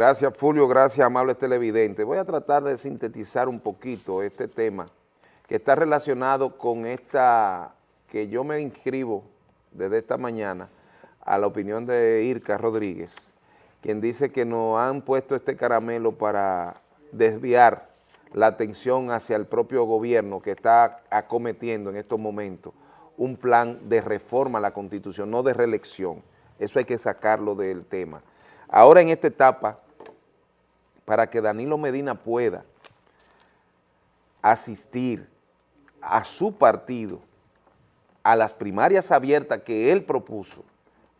Gracias Fulvio, gracias amable televidente. Voy a tratar de sintetizar un poquito este tema que está relacionado con esta, que yo me inscribo desde esta mañana a la opinión de Irka Rodríguez, quien dice que nos han puesto este caramelo para desviar la atención hacia el propio gobierno que está acometiendo en estos momentos un plan de reforma a la Constitución, no de reelección. Eso hay que sacarlo del tema. Ahora en esta etapa, para que Danilo Medina pueda asistir a su partido a las primarias abiertas que él propuso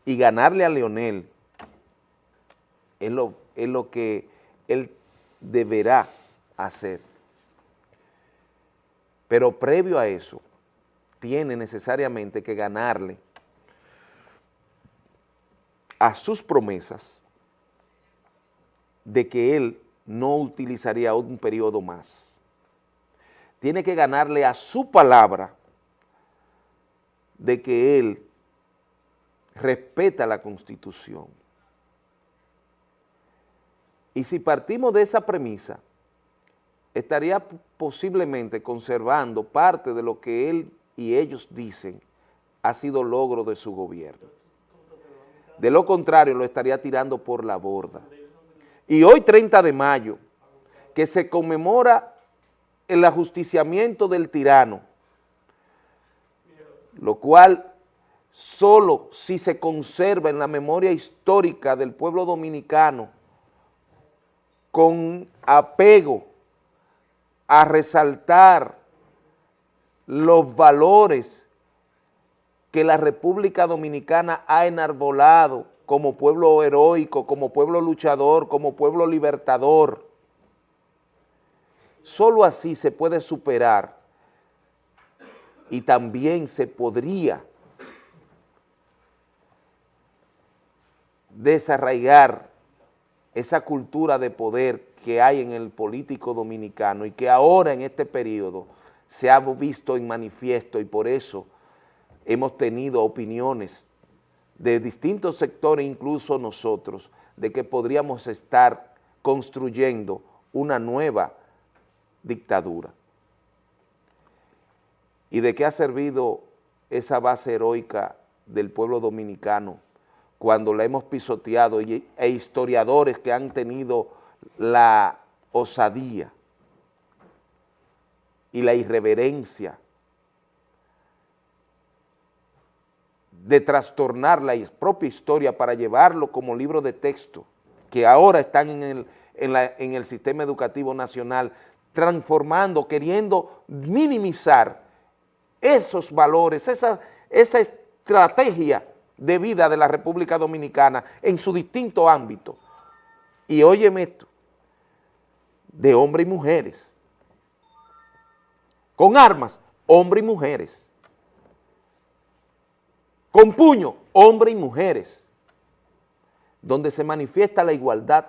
y ganarle a Leonel, es lo, es lo que él deberá hacer. Pero previo a eso, tiene necesariamente que ganarle a sus promesas de que él no utilizaría un periodo más. Tiene que ganarle a su palabra de que él respeta la Constitución. Y si partimos de esa premisa, estaría posiblemente conservando parte de lo que él y ellos dicen ha sido logro de su gobierno. De lo contrario, lo estaría tirando por la borda. Y hoy, 30 de mayo, que se conmemora el ajusticiamiento del tirano, lo cual solo si se conserva en la memoria histórica del pueblo dominicano con apego a resaltar los valores que la República Dominicana ha enarbolado como pueblo heroico, como pueblo luchador, como pueblo libertador. Solo así se puede superar y también se podría desarraigar esa cultura de poder que hay en el político dominicano y que ahora en este periodo se ha visto en manifiesto y por eso hemos tenido opiniones de distintos sectores, incluso nosotros, de que podríamos estar construyendo una nueva dictadura. ¿Y de qué ha servido esa base heroica del pueblo dominicano cuando la hemos pisoteado e historiadores que han tenido la osadía y la irreverencia de trastornar la propia historia para llevarlo como libro de texto, que ahora están en el, en el sistema educativo nacional, transformando, queriendo minimizar esos valores, esa, esa estrategia de vida de la República Dominicana en su distinto ámbito. Y óyeme esto, de hombres y mujeres, con armas, hombres y mujeres. Con puño, hombres y mujeres. Donde se manifiesta la igualdad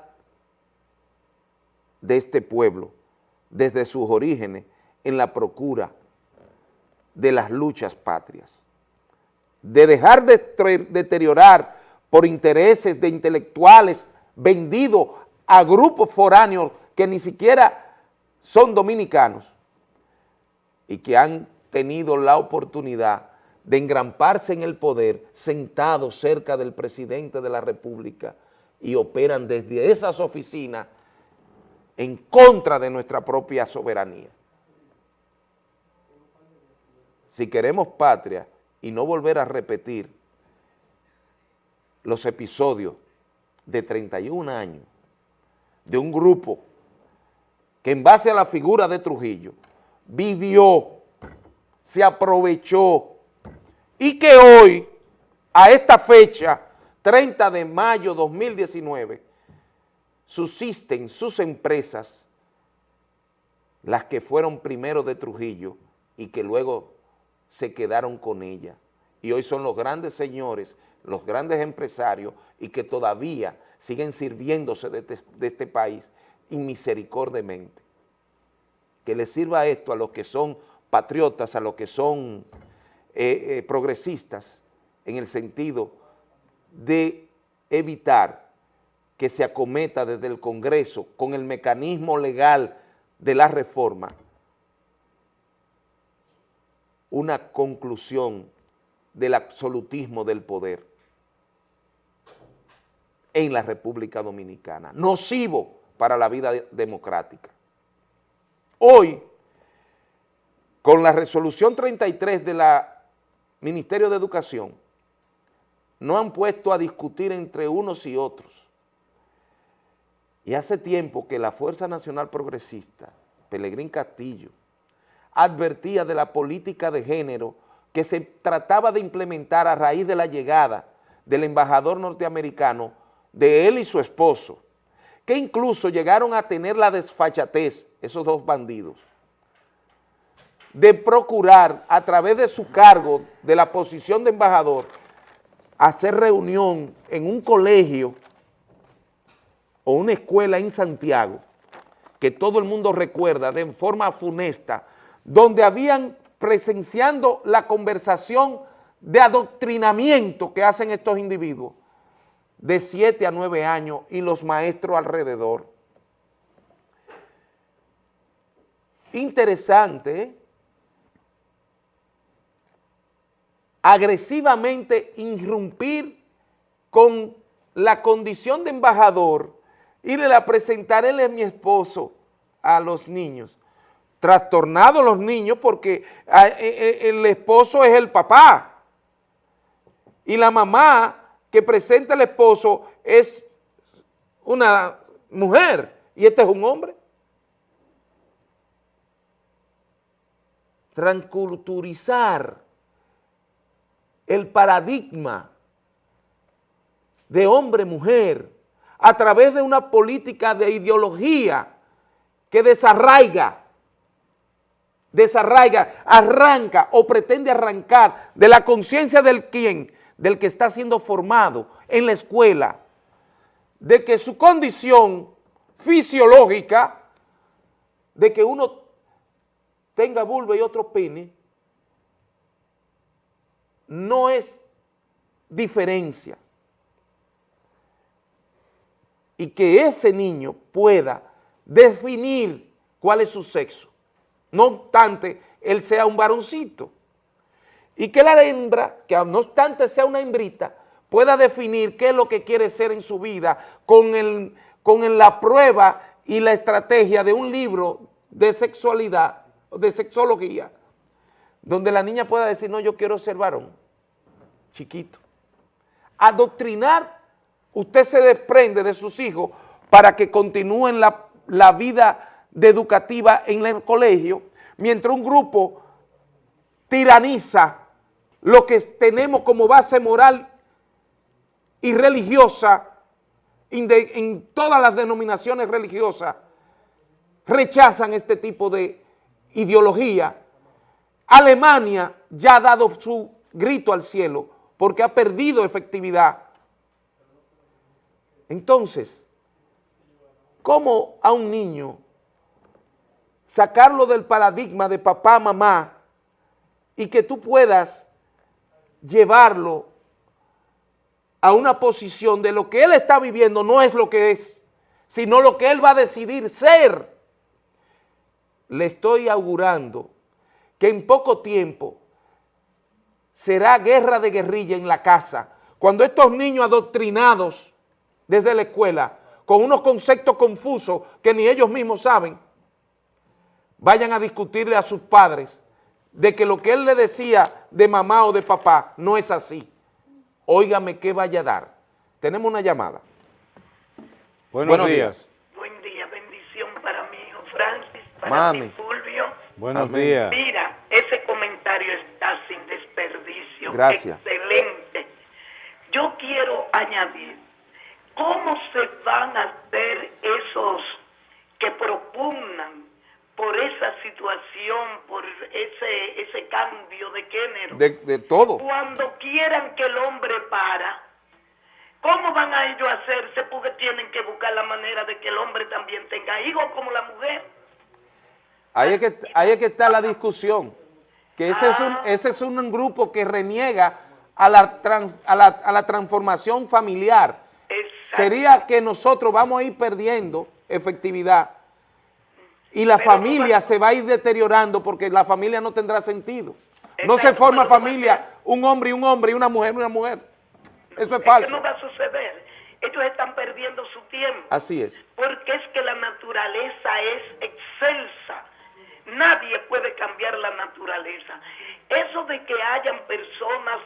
de este pueblo desde sus orígenes en la procura de las luchas patrias. De dejar de deteriorar por intereses de intelectuales vendidos a grupos foráneos que ni siquiera son dominicanos y que han tenido la oportunidad de engramparse en el poder sentados cerca del presidente de la República y operan desde esas oficinas en contra de nuestra propia soberanía. Si queremos patria y no volver a repetir los episodios de 31 años de un grupo que en base a la figura de Trujillo vivió, se aprovechó y que hoy, a esta fecha, 30 de mayo 2019, subsisten sus empresas, las que fueron primero de Trujillo y que luego se quedaron con ella. Y hoy son los grandes señores, los grandes empresarios y que todavía siguen sirviéndose de este, de este país inmisericordemente que le sirva esto a los que son patriotas, a los que son eh, eh, progresistas, en el sentido de evitar que se acometa desde el Congreso con el mecanismo legal de la reforma, una conclusión del absolutismo del poder en la República Dominicana, nocivo para la vida democrática. Hoy, con la resolución 33 del Ministerio de Educación, no han puesto a discutir entre unos y otros. Y hace tiempo que la Fuerza Nacional Progresista, Pelegrín Castillo, advertía de la política de género que se trataba de implementar a raíz de la llegada del embajador norteamericano, de él y su esposo, que incluso llegaron a tener la desfachatez, esos dos bandidos, de procurar a través de su cargo, de la posición de embajador, hacer reunión en un colegio o una escuela en Santiago, que todo el mundo recuerda de forma funesta, donde habían presenciando la conversación de adoctrinamiento que hacen estos individuos de 7 a 9 años y los maestros alrededor. Interesante, ¿eh? Agresivamente irrumpir con la condición de embajador y le la presentaré a mi esposo a los niños trastornados los niños porque ah, eh, eh, el esposo es el papá y la mamá que presenta al esposo es una mujer y este es un hombre. Transculturizar el paradigma de hombre-mujer a través de una política de ideología que desarraiga desarraiga, arranca o pretende arrancar de la conciencia del quien, del que está siendo formado en la escuela, de que su condición fisiológica, de que uno tenga vulva y otro pene, no es diferencia. Y que ese niño pueda definir cuál es su sexo no obstante él sea un varoncito. Y que la hembra, que no obstante sea una hembrita, pueda definir qué es lo que quiere ser en su vida con, el, con la prueba y la estrategia de un libro de sexualidad, de sexología, donde la niña pueda decir, no, yo quiero ser varón, chiquito. Adoctrinar, usted se desprende de sus hijos para que continúen la, la vida educativa en el colegio, mientras un grupo tiraniza lo que tenemos como base moral y religiosa en todas las denominaciones religiosas, rechazan este tipo de ideología. Alemania ya ha dado su grito al cielo porque ha perdido efectividad. Entonces, ¿cómo a un niño sacarlo del paradigma de papá, mamá, y que tú puedas llevarlo a una posición de lo que él está viviendo no es lo que es, sino lo que él va a decidir ser. Le estoy augurando que en poco tiempo será guerra de guerrilla en la casa, cuando estos niños adoctrinados desde la escuela, con unos conceptos confusos que ni ellos mismos saben, vayan a discutirle a sus padres de que lo que él le decía de mamá o de papá no es así. Óigame qué vaya a dar. Tenemos una llamada. Buenos, días. Buen día, bendición para mi hijo Francis, para mi Fulvio. Buenos días. Mira, ese comentario está sin Gracias. Excelente. Yo quiero añadir, ¿cómo se van a hacer esos que propugnan por esa situación, por ese, ese cambio de género. De, todo. Cuando quieran que el hombre para, ¿cómo van a ellos a hacerse? Porque tienen que buscar la manera de que el hombre también tenga hijos como la mujer. Ahí es que, ahí es que está la discusión, que ese, es un, ese es un grupo que reniega a la, a la, a la transformación familiar sería que nosotros vamos a ir perdiendo efectividad y la Pero familia no- se va a ir deteriorando porque la familia no tendrá sentido. No se forma familia, un hombre y un hombre y una mujer y una mujer. Eso es falso. no va a suceder. Ellos están perdiendo su tiempo. Así es. Porque es que la naturaleza es excelsa. Nadie puede cambiar la naturaleza. Eso de que hayan personas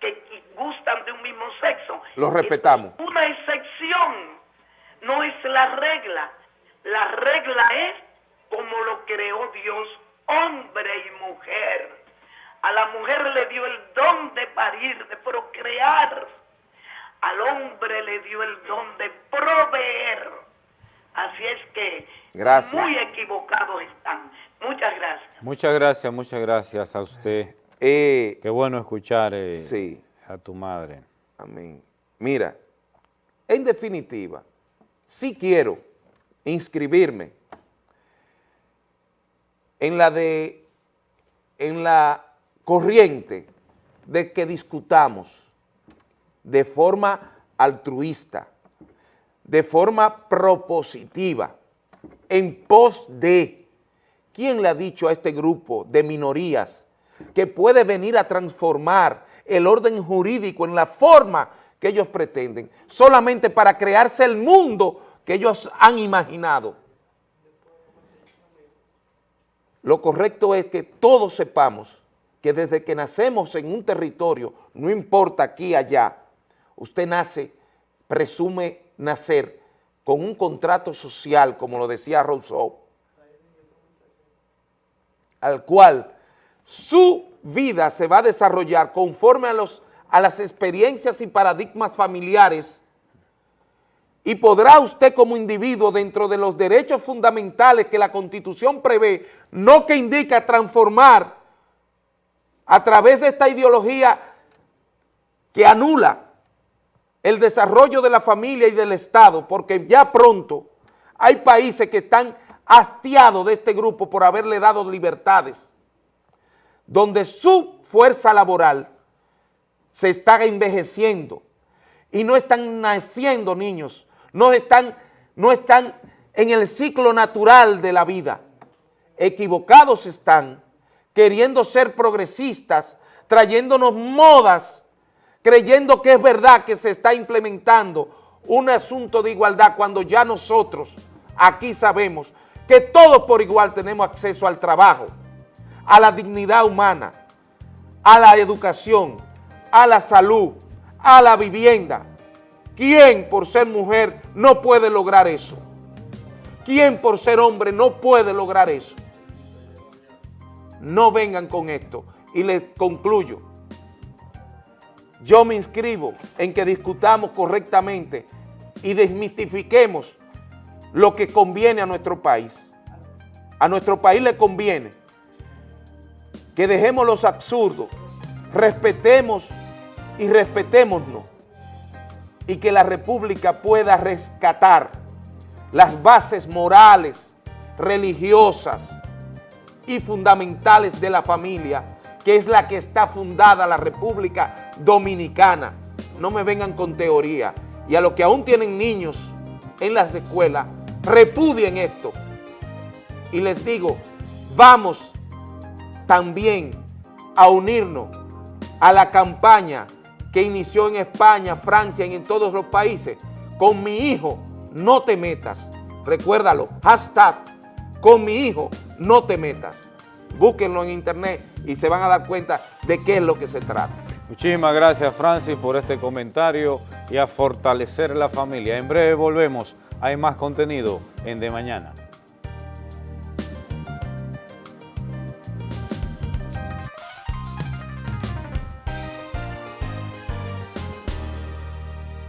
que gustan de un mismo sexo. Lo respetamos. es Una excepción. No es la regla. La regla es como lo creó Dios, hombre y mujer. A la mujer le dio el don de parir, de procrear. Al hombre le dio el don de proveer. Así es que Gracias. muy equivocados están. Muchas gracias. Muchas gracias, a usted. Eh, Qué bueno escuchar eh, Sí. a tu madre. Amén. Mira, en definitiva, sí quiero inscribirme en la de en la corriente de que discutamos de forma altruista, de forma propositiva, en pos de ¿Quién le ha dicho a este grupo de minorías que puede venir a transformar el orden jurídico en la forma que ellos pretenden, solamente para crearse el mundo que ellos han imaginado? Lo correcto es que todos sepamos que desde que nacemos en un territorio, no importa aquí, allá, usted nace, presume nacer con un contrato social, como lo decía Rousseau, al cual su vida se va a desarrollar conforme a, los, a las experiencias y paradigmas familiares y podrá usted como individuo dentro de los derechos fundamentales que la Constitución prevé, no que indica transformar a través de esta ideología que anula el desarrollo de la familia y del Estado, porque ya pronto hay países que están hastiados de este grupo por haberle dado libertades, donde su fuerza laboral se está envejeciendo y no están naciendo niños, no están, no están en el ciclo natural de la vida. Equivocados están, queriendo ser progresistas, trayéndonos modas, creyendo que es verdad que se está implementando un asunto de igualdad cuando ya nosotros aquí sabemos que todos por igual tenemos acceso al trabajo, a la dignidad humana, a la educación, a la salud, a la vivienda. ¿Quién por ser mujer no puede lograr eso? ¿Quién por ser hombre no puede lograr eso? No vengan con esto. Y les concluyo. Yo me inscribo en que discutamos correctamente y desmitifiquemos lo que conviene a nuestro país. A nuestro país le conviene que dejemos los absurdos, respetemos y respetémonos y que la República pueda rescatar las bases morales, religiosas y fundamentales de la familia, que es la que está fundada la República Dominicana. No me vengan con teoría. Y a los que aún tienen niños en las escuelas, repudien esto. Y les digo, vamos también a unirnos a la campaña que inició en España, Francia y en todos los países, con mi hijo, no te metas. Recuérdalo, hashtag, con mi hijo, no te metas. Búsquenlo en internet y se van a dar cuenta de qué es lo que se trata. Muchísimas gracias, Francis, por este comentario y a fortalecer la familia. En breve volvemos. Hay más contenido en De Mañana.